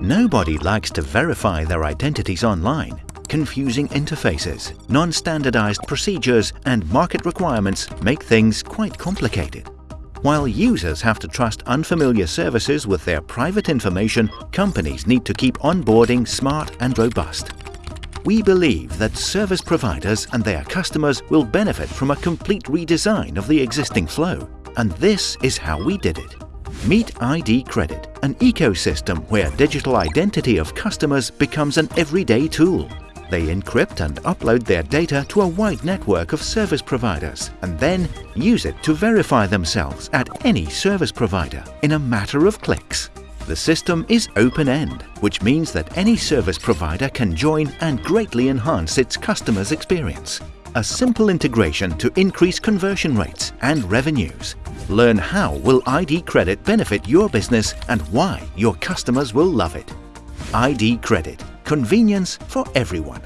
Nobody likes to verify their identities online. Confusing interfaces, non-standardized procedures and market requirements make things quite complicated. While users have to trust unfamiliar services with their private information, companies need to keep onboarding smart and robust. We believe that service providers and their customers will benefit from a complete redesign of the existing flow. And this is how we did it. Meet ID Credit, an ecosystem where digital identity of customers becomes an everyday tool. They encrypt and upload their data to a wide network of service providers and then use it to verify themselves at any service provider in a matter of clicks. The system is open-end, which means that any service provider can join and greatly enhance its customer's experience. A simple integration to increase conversion rates and revenues. Learn how will ID Credit benefit your business and why your customers will love it. ID Credit. Convenience for everyone.